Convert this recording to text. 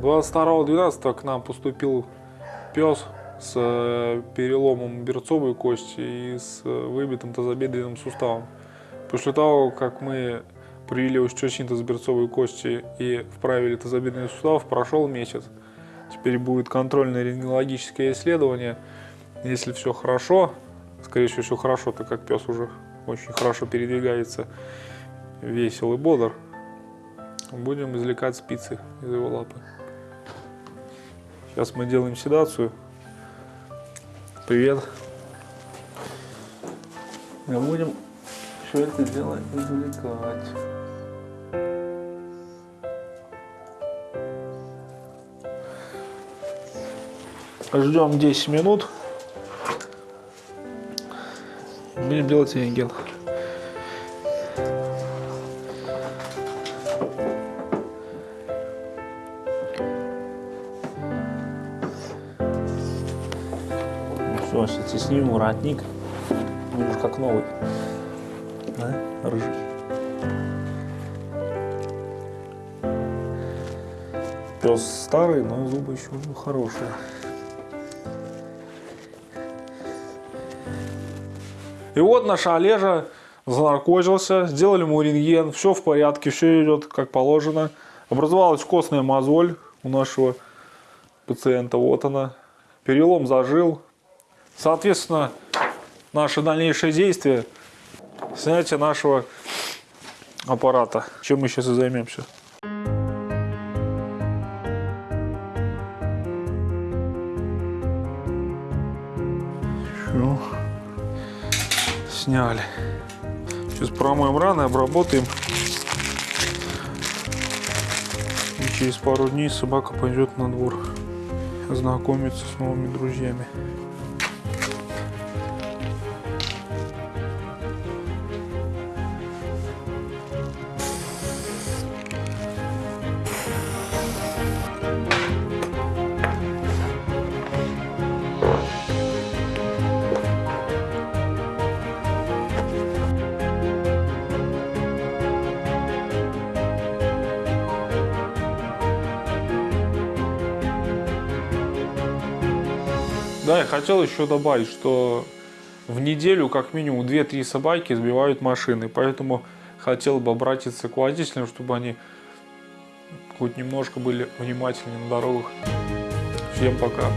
22.12 к нам поступил пес с э, переломом берцовой кости и с э, выбитым тазобедренным суставом. После того, как мы привели остеосинтез берцовой кости и вправили тазобедренный сустав, прошел месяц. Теперь будет контрольное рентгенологическое исследование. Если все хорошо, скорее всего все хорошо, так как пес уже очень хорошо передвигается, весел и бодр, будем извлекать спицы из его лапы. Сейчас мы делаем седацию. Привет. Мы будем все это дело извлекать. Ждем 10 минут. Будем делать рентген. Все, сейчас снимем воротник. Будешь как новый. Да? Рыжий. Пес старый, но зубы еще хорошие. И вот наш Олежа занаркозился, сделали ему рентген, все в порядке, все идет как положено. Образовалась костная мозоль у нашего пациента, вот она. Перелом зажил. Соответственно, наши дальнейшие действия, снятие нашего аппарата. Чем мы сейчас и займемся. Все сняли. Сейчас промоем раны, обработаем. И через пару дней собака пойдет на двор знакомиться с новыми друзьями. Да, я хотел еще добавить, что в неделю как минимум 2-3 собаки сбивают машины, поэтому хотел бы обратиться к водителям, чтобы они хоть немножко были внимательнее на дорогах. Всем пока.